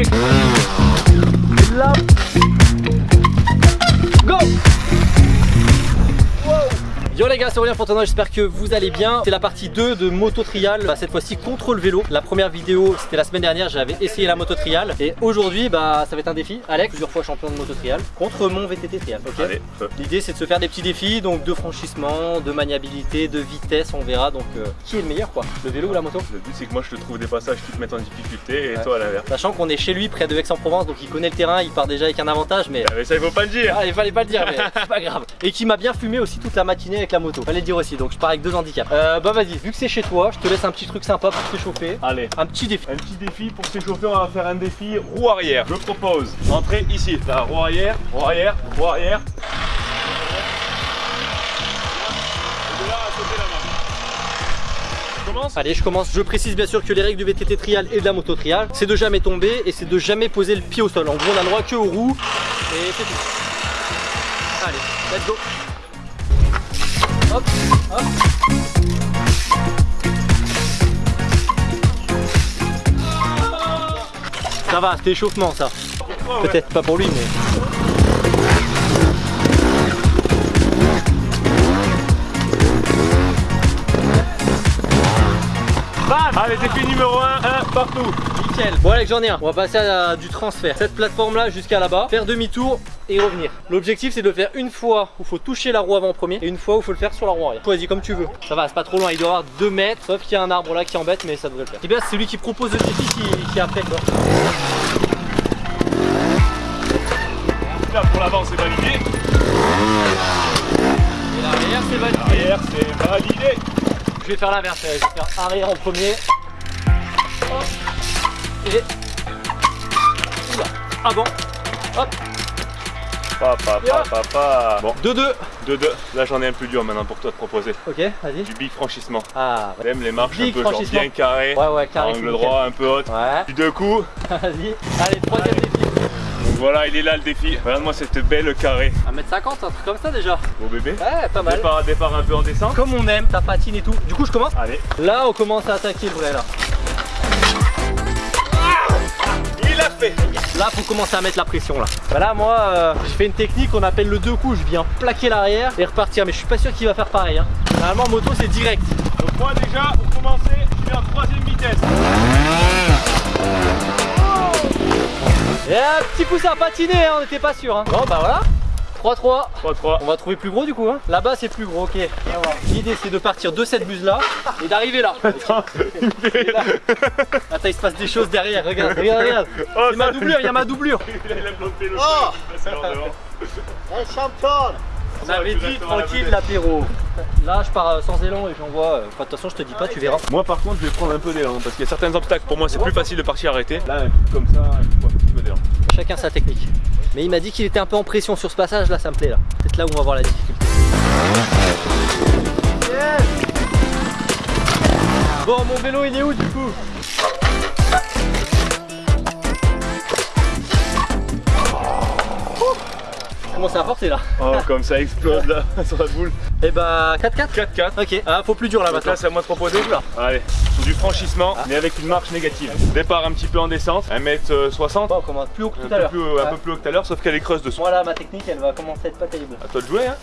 Allez Yo les gars, c'est Aurélien Fontenoy, j'espère que vous allez bien. C'est la partie 2 de moto trial, bah, cette fois-ci contre le vélo. La première vidéo, c'était la semaine dernière, j'avais essayé la moto trial. Et aujourd'hui, bah, ça va être un défi. Alex, plusieurs fois champion de moto trial, contre mon VTT trial. L'idée c'est de se faire des petits défis, donc de franchissement, de maniabilité, de vitesse, on verra. Donc euh, qui est le meilleur quoi? Le vélo ou la moto? Le but c'est que moi je te trouve des passages qui te mettent en difficulté et Ouais. toi à l'inverse. Sachant qu'on est chez lui, près de Aix-en-Provence, donc il connaît le terrain, il part déjà avec un avantage, mais Ah, Mais ça il faut pas le dire Ah, il fallait pas le dire, mais c'est pas grave. Et qui m'a bien fumé aussi toute la matinée avec la moto. Fallait le dire aussi, donc je pars avec deux handicaps. Euh, bah vas-y, vu que c'est chez toi, je te laisse un petit truc sympa pour t'échauffer. Allez Un petit défi. un petit défi pour s'échauffer, on va faire un défi roue arrière. Je propose, entrez ici, la roue arrière, roue arrière, roue arrière. Allez, je commence. Je précise bien sûr que les règles du VTT trial et de la moto trial, c'est de jamais tomber et c'est de jamais poser le pied au sol. En gros, on a le droit que aux roues et c'est tout. Allez, let's go. Hop, hop. Ça va, c'était échauffement ça. Peut-être pas pour lui, mais. Bam Allez, défi numéro 1, 1 partout. Nickel. Bon Alex j'en ai un. On va passer à du transfert. Cette plateforme là jusqu'à là-bas, faire demi-tour et revenir. L'objectif c'est de le faire une fois où il faut toucher la roue avant en premier et une fois où il faut le faire sur la roue arrière. Choisis comme tu veux. Ça va, c'est pas trop loin, il doit y avoir 2 mètres, sauf qu'il y a un arbre là qui embête mais ça devrait le faire. Et bien c'est celui qui propose le défi qui, qui est après quoi. Là pour l'avant c'est validé, Et l'arrière c'est validé. l'arrière c'est validé. Je vais faire l'inverse, je vais faire arrière en premier. Hop. Et. Oula. Avant. Hop. Papa, papa, papa. Bon, 2-2. 2-2. Là j'en ai un plus dur maintenant pour toi de proposer. Ok, vas-y. Du big franchissement. Ah, ouais. T'aimes les marches Big un peu genre bien carrées, Ouais, ouais, carré. angle droit, un peu haute. Ouais. Puis deux coups. Vas-y. Allez, troisième défi. Donc voilà, il est là le défi. Regarde-moi cette belle carré. 1m50, un truc comme ça déjà. Beau bébé. Ouais, pas mal. Départ, départ un peu en descente. Comme on aime, ta patine et tout. Du coup, je commence. Allez. Là, on commence à attaquer le vrai là. Là, faut commencer à mettre la pression là. Bah là, moi, euh, je fais une technique qu'on appelle le deux coups. Je viens plaquer l'arrière et repartir. Mais je suis pas sûr qu'il va faire pareil. Hein. Normalement, en moto, c'est direct. Donc moi déjà, pour commencer, je vais en troisième vitesse. Et un petit coup, ça a patiné. Hein, on n'était pas sûr. Hein. Bon, bah voilà. 3-3. 3-3. On va trouver plus gros du coup. Hein. Là-bas, c'est plus gros. Ok. L'idée, c'est de partir de cette buse là et d'arriver là. Attends, il fait- Attends, il se passe des choses derrière. Regarde, regarde, regarde. Oh, Il y a ma doublure, il y a ma doublure. Il a bloqué le Oh devant. On avait dit tranquille l'apéro. Là, je pars euh, sans élan et j'envoie. euh, enfin, de toute façon, je te dis pas, tu verras. Moi par contre, je vais prendre un peu d'élan parce qu'il y a certains obstacles. Pour moi, c'est plus facile de partir arrêté. Là, un coup comme ça, un. Chacun sa technique. Mais il m'a dit qu'il était un peu en pression sur ce passage. Là, ça me plaît. là. Peut-être là où on va voir la difficulté. Bon, mon vélo, il est où du coup? Comment ça a forcé là? Oh, comme ça explose là sur la boule. Et bah 4-4 4-4. Ok, ah, faut plus dur là maintenant. là, c'est à moi de proposer. Allez, sur du franchissement, mais avec une marche négative. Départ un petit peu en descente, 1m60. Bon, on commence plus haut que tout à l'heure. un Ouais. peu plus haut que tout à l'heure, sauf qu'elle est creuse dessous. Moi là, ma technique, elle va commencer à être pas terrible. À toi de jouer, hein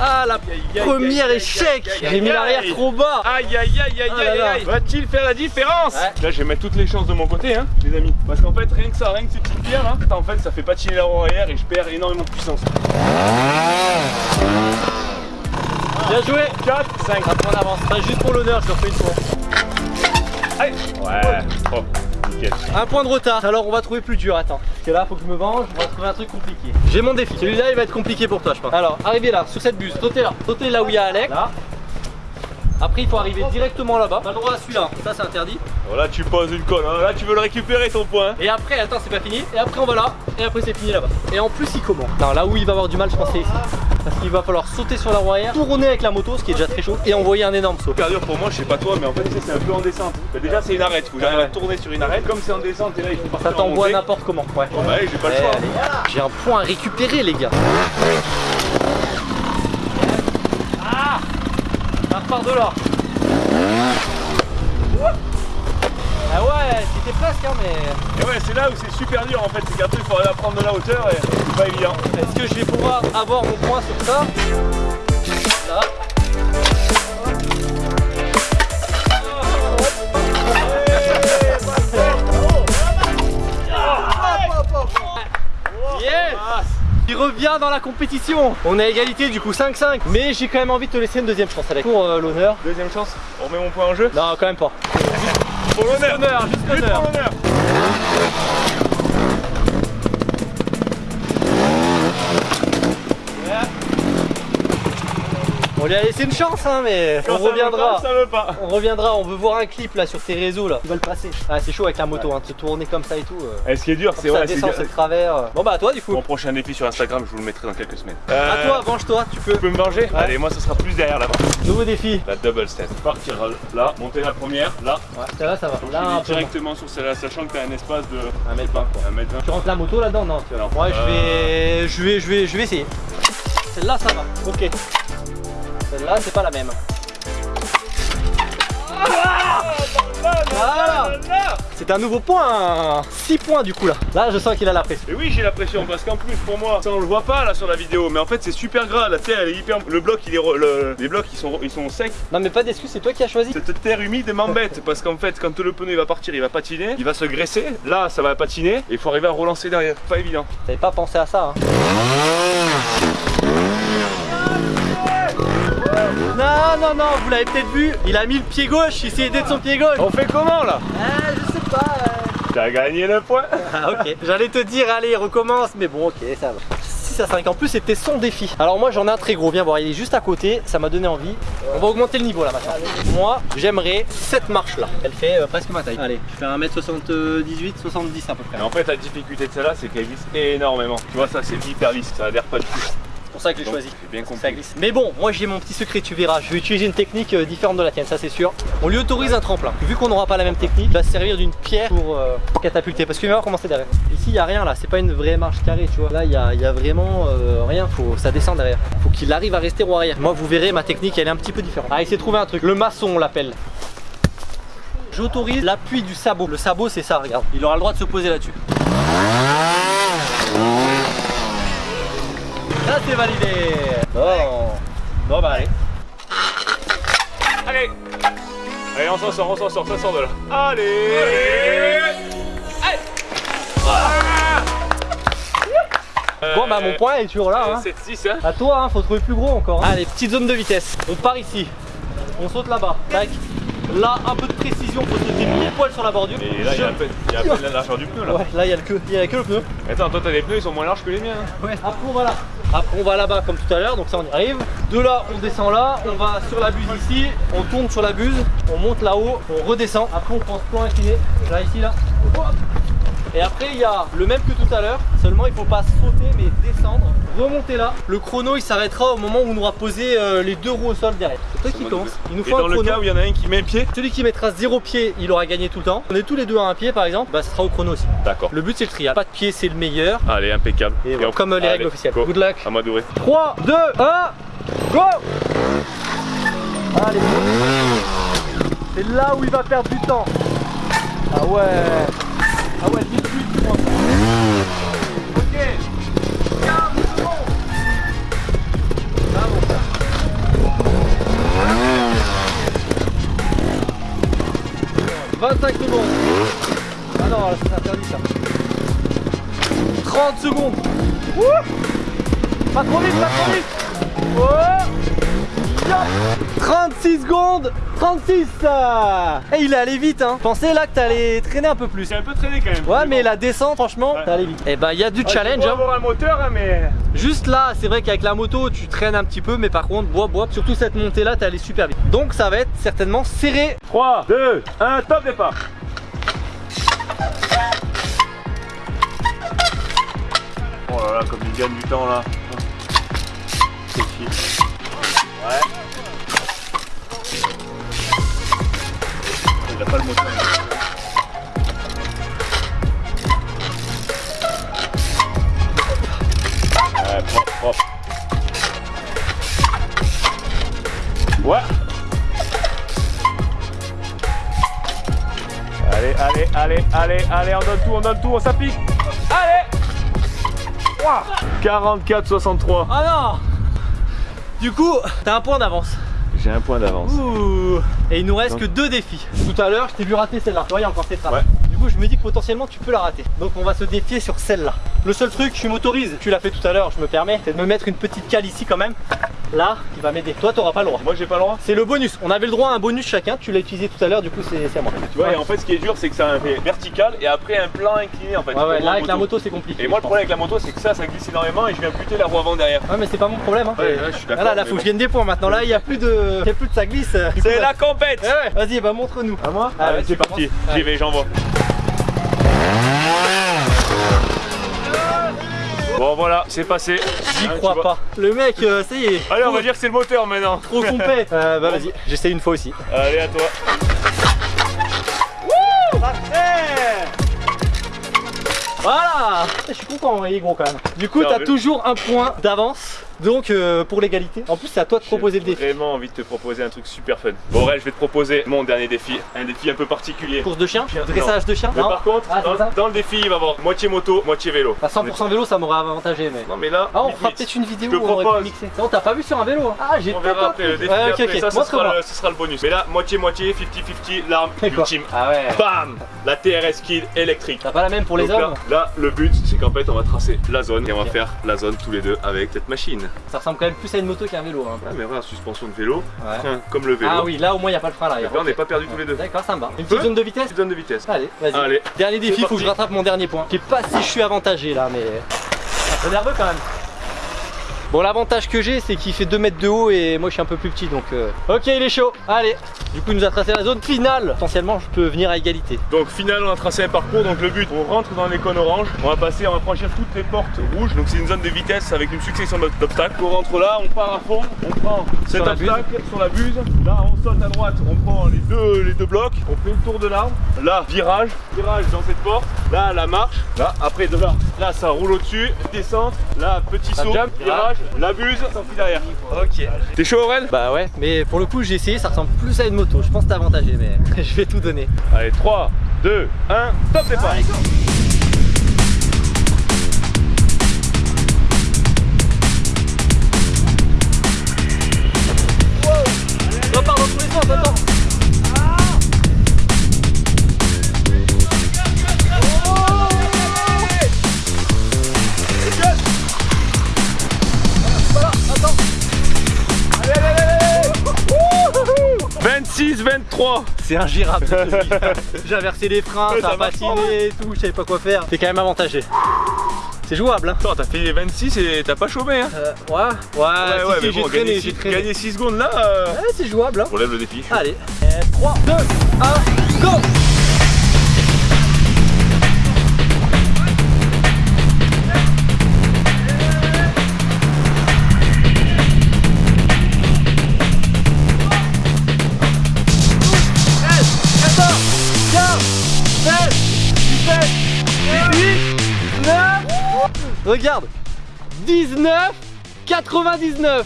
Ah, la aïe, première échec J'ai mis l'arrière trop bas Aïe aïe aïe aïe Ah là aïe là. aïe Va-t-il faire la différence. Là je vais mettre toutes les chances de mon côté hein les amis Parce qu'en fait rien que ça, rien que ces petites pierres là En fait ça fait patiner la roue arrière et je perds énormément de puissance Bien joué 4, 5 Un point d'avance. Juste pour l'honneur, je refais une fois. Allez Ouais Oh nickel Un point de retard. Alors on va trouver plus dur, attends. Parce que là, faut que je me venge, on va trouver un truc compliqué. J'ai mon défi. Celui-là, il va être compliqué pour toi, je pense. Alors, arrivez là, sur cette buse. Sautez là. Sautez là où il y a Alex. Là. Après, il faut arriver directement là-bas. Pas le droit à celui-là. Ça, c'est interdit. Voilà tu poses une colle, hein. là tu veux le récupérer ton point Et après, attends, c'est pas fini. Et après, on va là. Et après, c'est fini là-bas. Et en plus, il commence. Non, là où il va avoir du mal, je pense, c'est ici. Parce qu'il va falloir sauter sur la roue arrière, tourner avec la moto, ce qui est déjà très chaud, et envoyer un énorme saut. Super dur pour moi, je sais pas toi, mais en fait c'est un peu en descente. Déjà c'est une arête, faut j'arrive à tourner sur une arête. Comme c'est en descente et là il faut partir Ça en t'envoie n'importe comment. Ouais. Bon bah allez, j'ai pas le Eh, choix. J'ai un point à récupérer, les gars. Ah repart de là. Ah ouais, c'était presque hein, mais... Et ouais, c'est là où c'est super dur en fait, c'est qu'après il faut à prendre de la hauteur et c'est pas évident. Est-ce que je vais pouvoir avoir mon point sur ça? dans la compétition. On est égalité, du coup 5-5. Mais j'ai quand même envie de te laisser une deuxième chance, Alex. Pour euh, l'honneur. Deuxième chance On met mon point en jeu Non, quand même pas. Pour l'honneur. Juste l'honneur. Lui a laissé une chance hein mais Quand on ça veut reviendra pas, ça veut pas. On reviendra, on veut voir un clip là sur tes réseaux là. Tu vas le passer. Ah c'est chaud avec la moto, hein, de se tourner comme ça et tout. euh. Et ce qui est dur, c'est ça ouais, c'est descend, c'est le travers. euh. Bon bah à toi du coup. Mon prochain défi sur Instagram, je vous le mettrai dans quelques semaines. À toi, venge-toi, tu peux. Tu peux me venger Allez, moi ça sera plus derrière là-bas. Nouveau défi. La double step. Partir là, monter la première, là. Ouais, celle-là ça va. Donc Là un vais peu. directement sur celle-là, sachant que t'as un espace de Un mètre vingt, quoi. 1 mètre 20. Tu rentres la moto là-dedans Non, tu vois. Non. Ouais, je vais, je vais, je vais, je vais essayer. Celle-là ça va. Ok. Celle-là c'est pas la même. Voilà. C'est un nouveau point. 6 points du coup là. Là je sens qu'il a la pression. Et oui, j'ai la pression parce qu'en plus pour moi, ça on le voit pas là sur la vidéo, mais en fait c'est super gras. La terre elle est hyper. Le bloc il est. le- Les blocs ils sont, ils sont secs. Non mais pas d'excuse, c'est toi qui as choisi. Cette terre humide m'embête parce qu'en fait quand le pneu il va partir, il va patiner, il va se graisser. Là ça va patiner et il faut arriver à relancer derrière. Pas évident. T'avais pas pensé à ça hein Non, non, non, vous l'avez peut-être vu, il a mis le pied gauche, il essayait d'être son pied gauche. On fait comment là Ah, je sais pas. T'as gagné le point. Ah, ok. J'allais te dire, allez, recommence, mais bon, ok, ça va. 6 à 5. En plus, c'était son défi. Alors, moi, j'en ai un très gros. Viens voir, il est juste à côté. Ça m'a donné envie. On va augmenter le niveau là maintenant. Moi, j'aimerais cette marche là. Elle fait euh, presque ma taille. Allez, je fais 1m78, 70 à peu près. Mais en fait la difficulté de celle-là c'est qu'elle glisse énormément. Tu vois ça c'est hyper lisse, ça adhère pas du tout. C'est pour ça que j'ai choisi. Bien compris. Mais bon, moi j'ai mon petit secret, tu verras. Je vais utiliser une technique euh, différente de la tienne, ça c'est sûr. On lui autorise un tremplin. Vu qu'on n'aura pas la même technique, il va se servir d'une pierre pour euh, catapulter. Parce qu'il va voir comment c'est derrière. Ici, il n'y a rien là, c'est pas une vraie marche carrée, tu vois. Là, il y a, il y a vraiment euh, rien, faut, ça descend derrière. Faut qu'il arrive à rester roue arrière. Moi, vous verrez, ma technique elle est un petit peu différente. Ah, il s'est trouvé un truc. Le maçon, on l'appelle. J'autorise l'appui du sabot. Le sabot, c'est ça, regarde. Il aura le droit de se poser là-dessus. Ça, c'est validé. Bon. Bon, bah allez. Allez Allez on s'en sort, on s'en sort, ça sort de là. Allez, Bon bah mon point est toujours là hein. 7-6 hein À toi hein, faut trouver plus gros encore hein. Allez petite zone de vitesse On part ici On saute là-bas Tac Là un peu de précision faut sauter pile poil sur la bordure Et là il y a y peu de la largeur du pneu là. Ouais là il y a le que il y a que le pneu Attends, toi t'as des pneus, ils sont moins larges que les miens. hein. Ouais Après on va là Après on va là-bas comme tout à l'heure donc ça on y arrive. De là on descend là On va sur la buse ici On tourne sur la buse On monte là-haut On redescend. Après on prend ce plan incliné Là ici là. Et après il y a le même que tout à l'heure, seulement il faut pas sauter mais descendre, remonter là. Le chrono il s'arrêtera au moment où on aura posé euh, les deux roues au sol derrière. C'est toi qui commence. Il nous Et faut dans un le chrono. cas où il y en a un qui met un pied Celui qui mettra zéro pied, il aura gagné tout le temps. On est tous les deux à un pied par exemple, bah ce sera au chrono aussi. D'accord. Le but c'est le trial. Pas de pied c'est le meilleur. Allez, impeccable. Et voilà, on- comme euh, les Allez, règles officielles. go. Good luck. À moi d'ouvrir. 3, 2, 1, go Allez C'est là où il va perdre du temps. Ah ouais Ah ouais, vite, vite, tu prends. Ok. 15 secondes bon. Ça. 25 secondes. Ah non, c'est interdit ça. 30 secondes. Ouh. Pas trop vite, pas trop vite. Oh 36 secondes 36 ça Et il est allé vite hein Pensais là que t'allais traîner un peu plus C'est un peu traîné quand même. Ouais mais la descente franchement Ouais. t'es allé vite Et bah il y a du challenge hein. avoir un moteur, hein, mais. Juste là c'est vrai qu'avec la moto tu traînes un petit peu Mais par contre bois bois Surtout cette montée là t'es allé super vite Donc ça va être certainement serré 3, 2, 1, top départ. Oh là là, comme il gagne du temps là. C'est. Ouais. Il a pas le moteur. Ouais, propre, propre. Ouais. allez, allez, allez, on donne tout, on donne tout, on s'applique. Allez 44-63. Ah non Du coup, t'as un point d'avance. J'ai un point d'avance. Ouh Et il nous reste Donc- que deux défis. Tout à l'heure, je t'ai vu rater celle-là. Tu vois, il y a encore cette trappe. Ouais. Du coup, je me dis que potentiellement tu peux la rater. Donc, on va se défier sur celle-là. Le seul truc, je m'autorise, tu l'as fait tout à l'heure, je me permets, c'est de me mettre une petite cale ici quand même. Là, qui va m'aider. Toi, t'auras pas le droit. Moi j'ai pas le droit. C'est le bonus. On avait le droit à un bonus chacun. Tu l'as utilisé tout à l'heure, du coup, c'est à moi. Tu vois, et en fait ce qui est dur c'est que ça fait vertical et après un plan incliné en fait. Ouais, ouais, là, avec la moto, c'est compliqué. Et moi le problème avec la moto c'est que ça, ça glisse énormément et je viens buter la roue avant derrière. Ouais, mais c'est pas mon problème. Hein. Ouais, là, je suis d'accord, Là, faut que je gagne des points maintenant. Là, il y a plus de, il y a plus de ça glisse. C'est la compète Ouais, ouais. Vas-y, bah montre-nous. À moi Ah, c'est parti, j'y vais, j'envoie. Bon voilà, c'est passé. J'y Hein, crois pas. Le mec, euh, ça y est. Allez, on va dire que c'est le moteur maintenant. Trop complet. Euh, bah vas-y, j'essaie une fois aussi. Allez, à toi. Voilà Je suis content, il est gros quand même. Du coup, t'as toujours un point d'avance. Donc euh, pour l'égalité. En plus, c'est à toi de proposer le J'ai défi. vraiment envie de te proposer un truc super fun. Bon, ouais, je vais te proposer mon dernier défi. Un défi un peu particulier. Course de chien Chien, Dressage de chien Mais Non par contre, Ah, ça dans, dans le défi, il va y avoir moitié moto, moitié vélo. À 100% vélo, ça m'aurait avantagé, mais. Non, mais là, Ah, on fera peut-être une vidéo où on aurait pu mixer. Non, t'as pas vu sur un vélo hein. Ah, j'ai On verra après le défi. Ouais, ok, après, ok. Ça, ce Montre-moi. sera, le, ce sera le bonus. Mais là, moitié-moitié, 50-50, l'arme ultime. Ah ouais. Bam La TRS Kid électrique. T'as pas la même pour les hommes là, le but, c'est qu'en fait, on va tracer la zone et on va faire la zone tous les deux avec cette machine. Ça ressemble quand même plus à une moto qu'à un vélo. Hein. Ah, mais voilà, suspension de vélo, Ouais. frein comme le vélo. Ah oui, là au moins il n'y a pas le frein là. Donc là, on n'est pas perdus tous les deux. D'accord, ça me va. Une petite zone de vitesse Petite zone de vitesse. Allez, vas-y. Allez. Dernier défi, faut que je rattrape mon dernier point. Je sais pas si je suis avantagé là, mais. Un peu nerveux quand même. Bon, l'avantage que j'ai, c'est qu'il fait 2 mètres de haut et moi je suis un peu plus petit donc. euh, Ok, il est chaud. Allez. Du coup, il nous a tracé la zone finale. Potentiellement, je peux venir à égalité. Donc final on a tracé un parcours, donc le but on rentre dans les cônes oranges, on va passer, on va franchir toutes les portes rouges, donc c'est une zone de vitesse avec une succession d'ob- d'obstacles. On rentre là, on part à fond, on prend cet Sur la buse. obstacle sur la buse, là on saute à droite, on prend les deux, les deux blocs, on fait le tour de l'arbre, là virage, virage dans cette porte, là la marche, là après de là, là ça roule au-dessus, descente, là petit saut, jump. virage, la buse, s'enfuit derrière. Ok. T'es chaud Aurel? Bah ouais, mais pour le coup, j'ai essayé, ça ressemble plus à une moto. Je pense que t'es avantagé, mais je vais tout donner. Allez 3, 2, 1, top départ Repars 26, 23 C'est ingérable. J'ai inversé les freins, Ouais, ça a patiné et tout, je savais pas quoi faire. T'es quand même avantagé. C'est jouable, hein. Attends, t'as fait les 26 et t'as pas chômé hein Euh, ouais, ouais, si, si, j'ai traîné, gagner, j'ai six- traîné. gagner 6 secondes là, euh, Ouais, c'est jouable, hein. on lève le défi. Allez, 3, 2, 1, go Regarde 19 99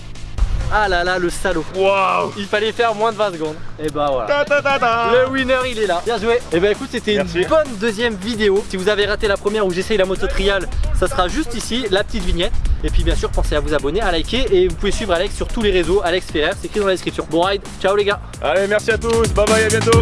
Ah là là, le salaud Waouh Il fallait faire moins de 20 secondes. Et bah voilà. Ta ta ta ta. Le winner il est là. Bien joué. Et bah écoute c'était une bonne deuxième vidéo. Si vous avez raté la première où j'essaye la moto trial, ça sera juste ici, la petite vignette. Et puis bien sûr pensez à vous abonner, à liker et vous pouvez suivre Alex sur tous les réseaux. Alex Ferrer, c'est écrit dans la description. Bon ride, ciao les gars. Allez, merci à tous, bye bye, à bientôt